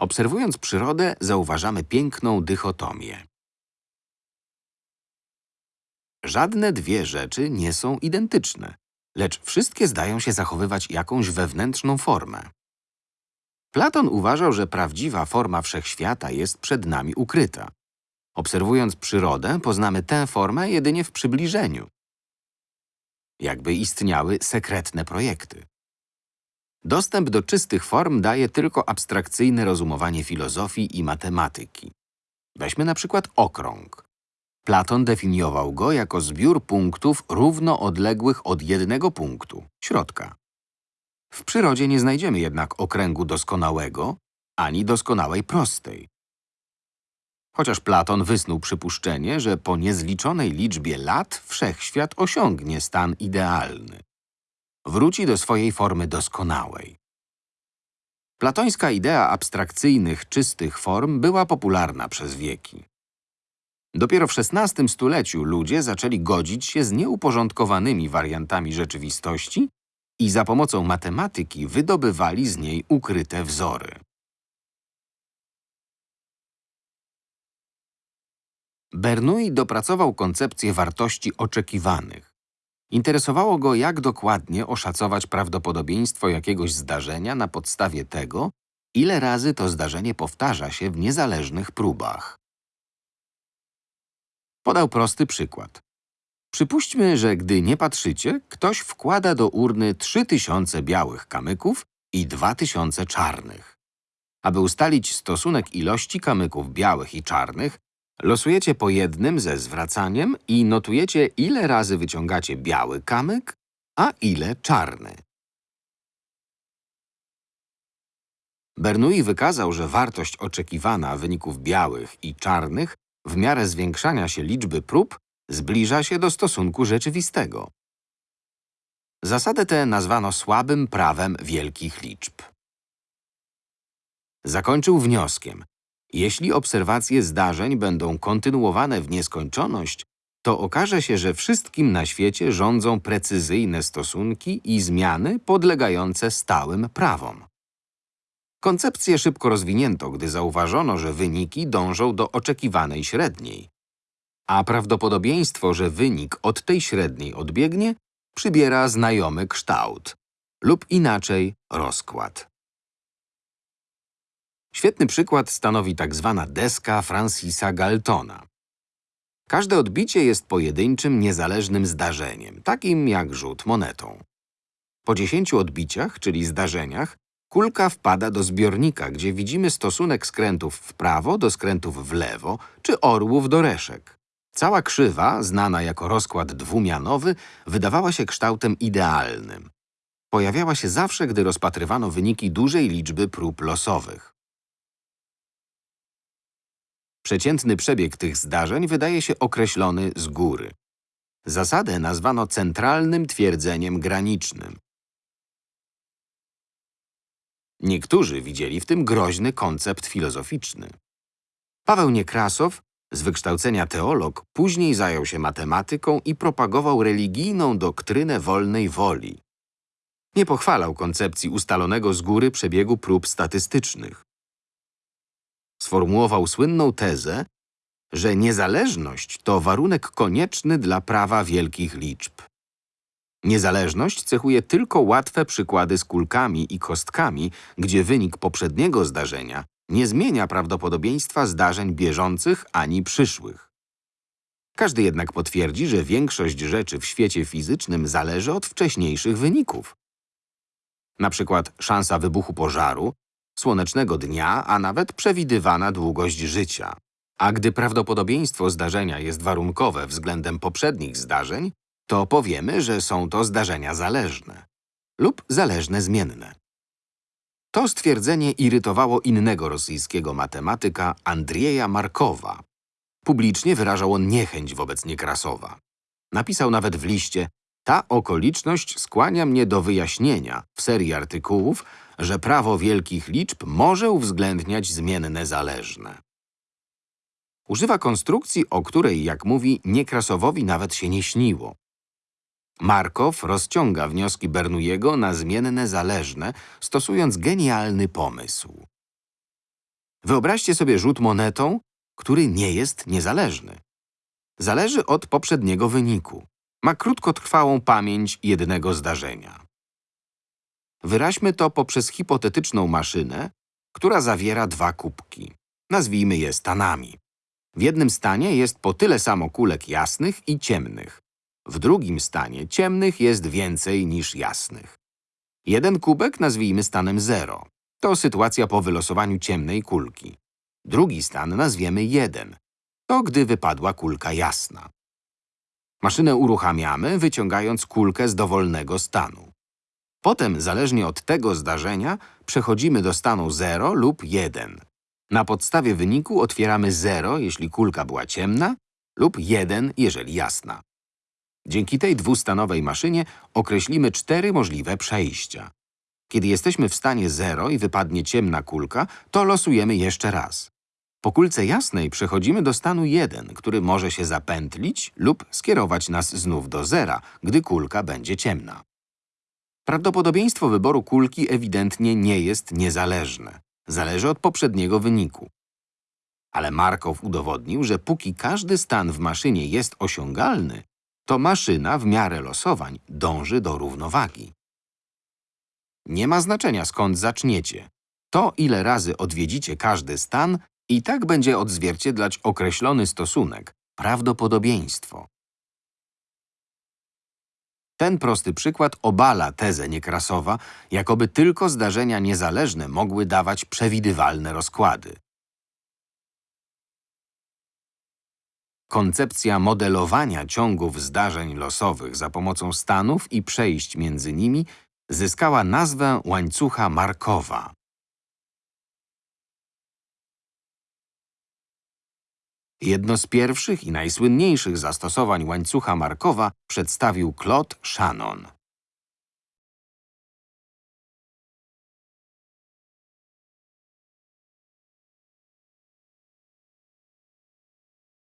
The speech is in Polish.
Obserwując przyrodę, zauważamy piękną dychotomię. Żadne dwie rzeczy nie są identyczne, lecz wszystkie zdają się zachowywać jakąś wewnętrzną formę. Platon uważał, że prawdziwa forma wszechświata jest przed nami ukryta. Obserwując przyrodę, poznamy tę formę jedynie w przybliżeniu. Jakby istniały sekretne projekty. Dostęp do czystych form daje tylko abstrakcyjne rozumowanie filozofii i matematyki. Weźmy na przykład okrąg. Platon definiował go jako zbiór punktów równo odległych od jednego punktu, środka. W przyrodzie nie znajdziemy jednak okręgu doskonałego, ani doskonałej prostej. Chociaż Platon wysnuł przypuszczenie, że po niezliczonej liczbie lat wszechświat osiągnie stan idealny. Wróci do swojej formy doskonałej. Platońska idea abstrakcyjnych, czystych form była popularna przez wieki. Dopiero w XVI stuleciu ludzie zaczęli godzić się z nieuporządkowanymi wariantami rzeczywistości i za pomocą matematyki wydobywali z niej ukryte wzory. Bernoulli dopracował koncepcję wartości oczekiwanych. Interesowało go, jak dokładnie oszacować prawdopodobieństwo jakiegoś zdarzenia na podstawie tego, ile razy to zdarzenie powtarza się w niezależnych próbach. Podał prosty przykład. Przypuśćmy, że gdy nie patrzycie, ktoś wkłada do urny 3000 białych kamyków i 2000 czarnych. Aby ustalić stosunek ilości kamyków białych i czarnych, losujecie po jednym ze zwracaniem i notujecie, ile razy wyciągacie biały kamyk, a ile czarny. Bernoulli wykazał, że wartość oczekiwana wyników białych i czarnych w miarę zwiększania się liczby prób zbliża się do stosunku rzeczywistego. Zasadę tę nazwano słabym prawem wielkich liczb. Zakończył wnioskiem. Jeśli obserwacje zdarzeń będą kontynuowane w nieskończoność, to okaże się, że wszystkim na świecie rządzą precyzyjne stosunki i zmiany podlegające stałym prawom. Koncepcję szybko rozwinięto, gdy zauważono, że wyniki dążą do oczekiwanej średniej. A prawdopodobieństwo, że wynik od tej średniej odbiegnie, przybiera znajomy kształt lub inaczej rozkład. Świetny przykład stanowi tak zwana deska Francisa Galtona. Każde odbicie jest pojedynczym, niezależnym zdarzeniem, takim jak rzut monetą. Po dziesięciu odbiciach, czyli zdarzeniach, kulka wpada do zbiornika, gdzie widzimy stosunek skrętów w prawo do skrętów w lewo, czy orłów do reszek. Cała krzywa, znana jako rozkład dwumianowy, wydawała się kształtem idealnym. Pojawiała się zawsze, gdy rozpatrywano wyniki dużej liczby prób losowych. Przeciętny przebieg tych zdarzeń wydaje się określony z góry. Zasadę nazwano centralnym twierdzeniem granicznym. Niektórzy widzieli w tym groźny koncept filozoficzny. Paweł Niekrasow, z wykształcenia teolog, później zajął się matematyką i propagował religijną doktrynę wolnej woli. Nie pochwalał koncepcji ustalonego z góry przebiegu prób statystycznych. Sformułował słynną tezę, że niezależność to warunek konieczny dla prawa wielkich liczb. Niezależność cechuje tylko łatwe przykłady z kulkami i kostkami, gdzie wynik poprzedniego zdarzenia nie zmienia prawdopodobieństwa zdarzeń bieżących ani przyszłych. Każdy jednak potwierdzi, że większość rzeczy w świecie fizycznym zależy od wcześniejszych wyników. Na przykład szansa wybuchu pożaru, słonecznego dnia, a nawet przewidywana długość życia. A gdy prawdopodobieństwo zdarzenia jest warunkowe względem poprzednich zdarzeń, to powiemy, że są to zdarzenia zależne lub zależne zmienne. To stwierdzenie irytowało innego rosyjskiego matematyka Andrieja Markowa. Publicznie wyrażał on niechęć wobec Niekrasowa. Napisał nawet w liście ta okoliczność skłania mnie do wyjaśnienia w serii artykułów, że prawo wielkich liczb może uwzględniać zmienne zależne. Używa konstrukcji, o której, jak mówi, Niekrasowowi nawet się nie śniło. Markow rozciąga wnioski Bernoulliego na zmienne zależne, stosując genialny pomysł. Wyobraźcie sobie rzut monetą, który nie jest niezależny. Zależy od poprzedniego wyniku. Ma krótkotrwałą pamięć jednego zdarzenia. Wyraźmy to poprzez hipotetyczną maszynę, która zawiera dwa kubki. Nazwijmy je stanami. W jednym stanie jest po tyle samo kulek jasnych i ciemnych. W drugim stanie ciemnych jest więcej niż jasnych. Jeden kubek nazwijmy stanem 0. To sytuacja po wylosowaniu ciemnej kulki. Drugi stan nazwiemy 1. To gdy wypadła kulka jasna. Maszynę uruchamiamy, wyciągając kulkę z dowolnego stanu. Potem, zależnie od tego zdarzenia, przechodzimy do stanu 0 lub 1. Na podstawie wyniku otwieramy 0, jeśli kulka była ciemna, lub 1, jeżeli jasna. Dzięki tej dwustanowej maszynie określimy cztery możliwe przejścia. Kiedy jesteśmy w stanie 0 i wypadnie ciemna kulka, to losujemy jeszcze raz. Po kulce jasnej przechodzimy do stanu 1, który może się zapętlić lub skierować nas znów do zera, gdy kulka będzie ciemna. Prawdopodobieństwo wyboru kulki ewidentnie nie jest niezależne. Zależy od poprzedniego wyniku. Ale Markow udowodnił, że póki każdy stan w maszynie jest osiągalny, to maszyna w miarę losowań dąży do równowagi. Nie ma znaczenia skąd zaczniecie. To, ile razy odwiedzicie każdy stan, i tak będzie odzwierciedlać określony stosunek, prawdopodobieństwo. Ten prosty przykład obala tezę Niekrasowa, jakoby tylko zdarzenia niezależne mogły dawać przewidywalne rozkłady. Koncepcja modelowania ciągów zdarzeń losowych za pomocą stanów i przejść między nimi zyskała nazwę łańcucha Markowa. Jedno z pierwszych i najsłynniejszych zastosowań łańcucha Markowa przedstawił Claude Shannon.